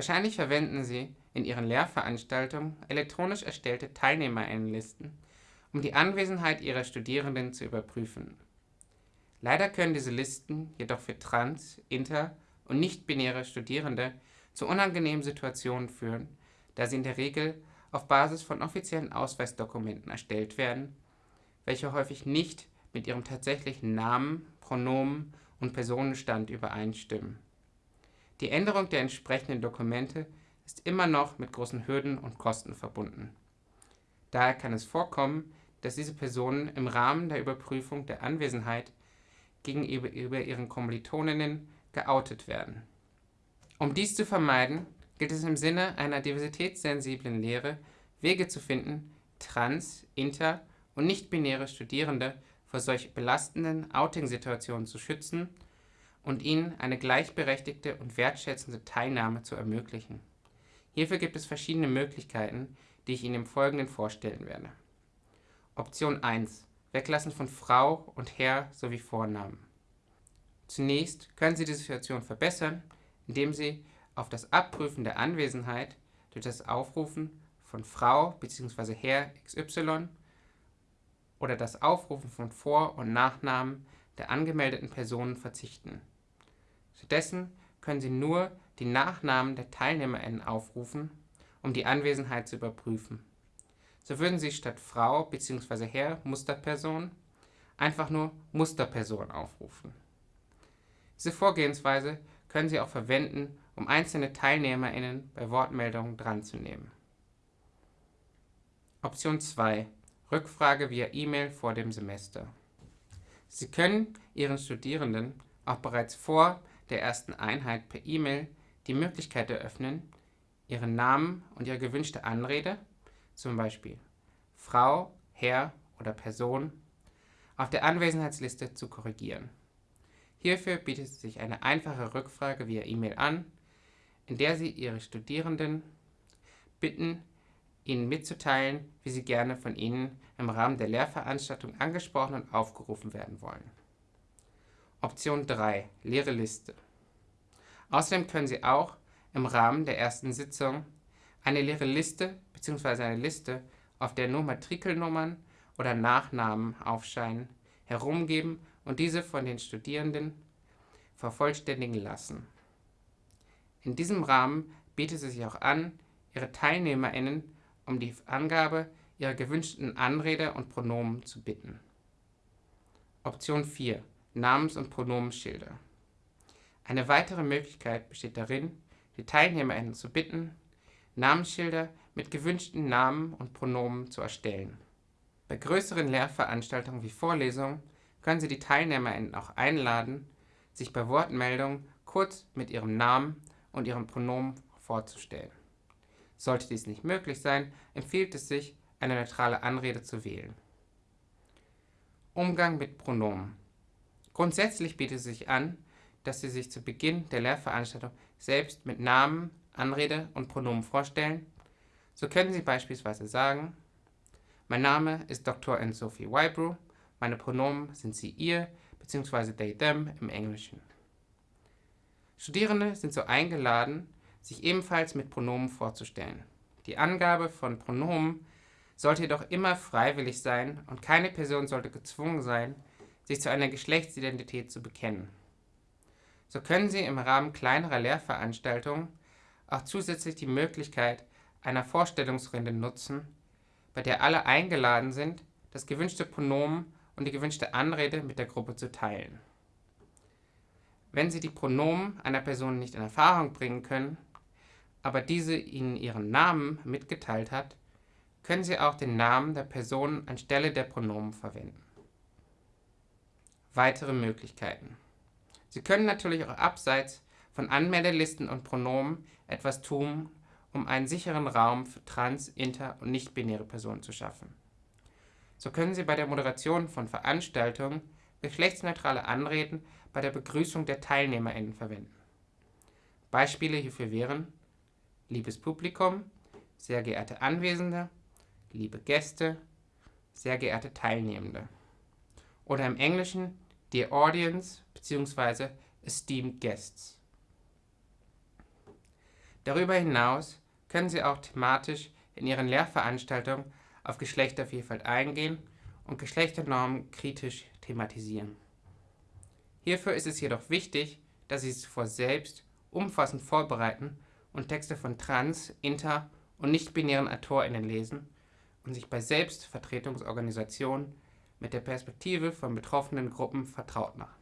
Wahrscheinlich verwenden Sie in Ihren Lehrveranstaltungen elektronisch erstellte Teilnehmerinnenlisten, um die Anwesenheit Ihrer Studierenden zu überprüfen. Leider können diese Listen jedoch für trans-, inter- und nicht-binäre Studierende zu unangenehmen Situationen führen, da sie in der Regel auf Basis von offiziellen Ausweisdokumenten erstellt werden, welche häufig nicht mit ihrem tatsächlichen Namen, Pronomen und Personenstand übereinstimmen. Die Änderung der entsprechenden Dokumente ist immer noch mit großen Hürden und Kosten verbunden. Daher kann es vorkommen, dass diese Personen im Rahmen der Überprüfung der Anwesenheit gegenüber ihren Kommilitoninnen geoutet werden. Um dies zu vermeiden, gilt es im Sinne einer diversitätssensiblen Lehre, Wege zu finden, trans-, inter- und nicht-binäre Studierende vor solch belastenden Outing-Situationen zu schützen und ihnen eine gleichberechtigte und wertschätzende Teilnahme zu ermöglichen. Hierfür gibt es verschiedene Möglichkeiten, die ich Ihnen im Folgenden vorstellen werde. Option 1. Weglassen von Frau und Herr sowie Vornamen. Zunächst können Sie die Situation verbessern, indem Sie auf das Abprüfen der Anwesenheit durch das Aufrufen von Frau bzw. Herr XY oder das Aufrufen von Vor- und Nachnamen der angemeldeten Personen verzichten. Stattdessen können Sie nur die Nachnamen der TeilnehmerInnen aufrufen, um die Anwesenheit zu überprüfen. So würden Sie statt Frau bzw. Herr Musterperson einfach nur Musterperson aufrufen. Diese Vorgehensweise können Sie auch verwenden, um einzelne TeilnehmerInnen bei Wortmeldungen dranzunehmen. Option 2. Rückfrage via E-Mail vor dem Semester. Sie können Ihren Studierenden auch bereits vor der ersten Einheit per E-Mail die Möglichkeit eröffnen, Ihren Namen und Ihre gewünschte Anrede, zum Beispiel Frau, Herr oder Person, auf der Anwesenheitsliste zu korrigieren. Hierfür bietet sich eine einfache Rückfrage via E-Mail an, in der Sie Ihre Studierenden bitten, Ihnen mitzuteilen, wie Sie gerne von Ihnen im Rahmen der Lehrveranstaltung angesprochen und aufgerufen werden wollen. Option 3. Leere Liste. Außerdem können Sie auch im Rahmen der ersten Sitzung eine leere Liste bzw. eine Liste, auf der nur Matrikelnummern oder Nachnamen aufscheinen, herumgeben und diese von den Studierenden vervollständigen lassen. In diesem Rahmen bietet es sich auch an, Ihre TeilnehmerInnen um die Angabe ihrer gewünschten Anrede und Pronomen zu bitten. Option 4. Namens- und Pronomenschilder. Eine weitere Möglichkeit besteht darin, die TeilnehmerInnen zu bitten, Namensschilder mit gewünschten Namen und Pronomen zu erstellen. Bei größeren Lehrveranstaltungen wie Vorlesungen können Sie die TeilnehmerInnen auch einladen, sich bei Wortmeldungen kurz mit ihrem Namen und ihrem Pronomen vorzustellen. Sollte dies nicht möglich sein, empfiehlt es sich, eine neutrale Anrede zu wählen. Umgang mit Pronomen. Grundsätzlich bietet es sich an, dass Sie sich zu Beginn der Lehrveranstaltung selbst mit Namen, Anrede und Pronomen vorstellen. So können Sie beispielsweise sagen, mein Name ist Dr. Anne Sophie Wybrew, meine Pronomen sind sie ihr bzw. they them im Englischen. Studierende sind so eingeladen, sich ebenfalls mit Pronomen vorzustellen. Die Angabe von Pronomen sollte jedoch immer freiwillig sein und keine Person sollte gezwungen sein, sich zu einer Geschlechtsidentität zu bekennen. So können Sie im Rahmen kleinerer Lehrveranstaltungen auch zusätzlich die Möglichkeit einer Vorstellungsrunde nutzen, bei der alle eingeladen sind, das gewünschte Pronomen und die gewünschte Anrede mit der Gruppe zu teilen. Wenn Sie die Pronomen einer Person nicht in Erfahrung bringen können, aber diese Ihnen ihren Namen mitgeteilt hat, können Sie auch den Namen der Person anstelle der Pronomen verwenden. Weitere Möglichkeiten. Sie können natürlich auch abseits von Anmeldelisten und Pronomen etwas tun, um einen sicheren Raum für trans-, inter- und nicht-binäre Personen zu schaffen. So können Sie bei der Moderation von Veranstaltungen geschlechtsneutrale Anreden bei der Begrüßung der TeilnehmerInnen verwenden. Beispiele hierfür wären liebes Publikum, sehr geehrte Anwesende, liebe Gäste, sehr geehrte Teilnehmende. Oder im Englischen Dear Audience bzw. Esteemed Guests. Darüber hinaus können sie auch thematisch in ihren Lehrveranstaltungen auf Geschlechtervielfalt eingehen und Geschlechternormen kritisch thematisieren. Hierfür ist es jedoch wichtig, dass sie zuvor selbst umfassend vorbereiten und Texte von trans-, inter- und nicht-binären AutorInnen lesen und sich bei Selbstvertretungsorganisationen mit der Perspektive von betroffenen Gruppen vertraut machen